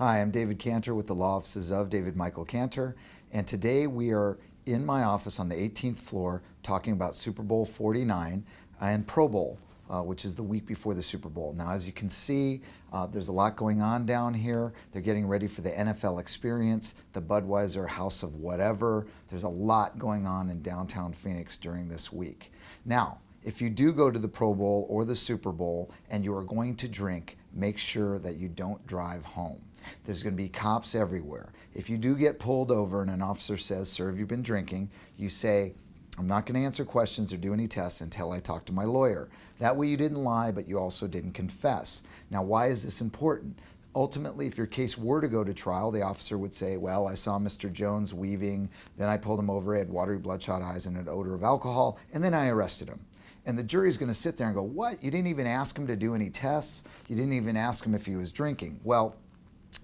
Hi, I'm David Cantor with the law offices of David Michael Cantor, and today we are in my office on the 18th floor talking about Super Bowl 49 and Pro Bowl, uh, which is the week before the Super Bowl. Now, as you can see, uh, there's a lot going on down here. They're getting ready for the NFL experience, the Budweiser House of Whatever. There's a lot going on in downtown Phoenix during this week. Now, if you do go to the Pro Bowl or the Super Bowl and you are going to drink, make sure that you don't drive home. There's going to be cops everywhere. If you do get pulled over and an officer says, sir, have you been drinking? You say, I'm not going to answer questions or do any tests until I talk to my lawyer. That way you didn't lie, but you also didn't confess. Now, why is this important? Ultimately, if your case were to go to trial, the officer would say, well, I saw Mr. Jones weaving, then I pulled him over, he had watery bloodshot eyes and an odor of alcohol, and then I arrested him. And the jury's going to sit there and go, what? You didn't even ask him to do any tests? You didn't even ask him if he was drinking? Well,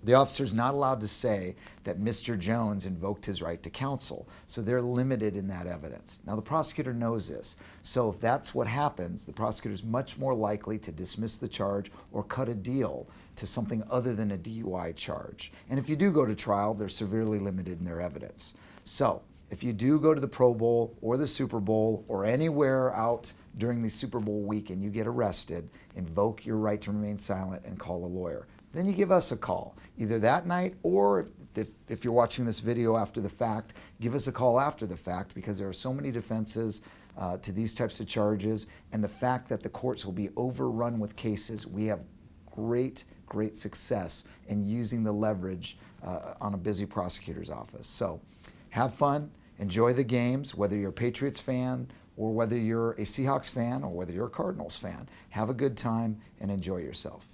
the officer is not allowed to say that Mr. Jones invoked his right to counsel, so they're limited in that evidence. Now, the prosecutor knows this, so if that's what happens, the prosecutor is much more likely to dismiss the charge or cut a deal to something other than a DUI charge. And if you do go to trial, they're severely limited in their evidence. So, if you do go to the Pro Bowl or the Super Bowl or anywhere out during the Super Bowl week and you get arrested, invoke your right to remain silent and call a lawyer. Then you give us a call either that night or if, if you're watching this video after the fact give us a call after the fact because there are so many defenses uh, to these types of charges. And the fact that the courts will be overrun with cases we have great great success in using the leverage uh, on a busy prosecutor's office. So have fun. Enjoy the games whether you're a Patriots fan or whether you're a Seahawks fan or whether you're a Cardinals fan. Have a good time and enjoy yourself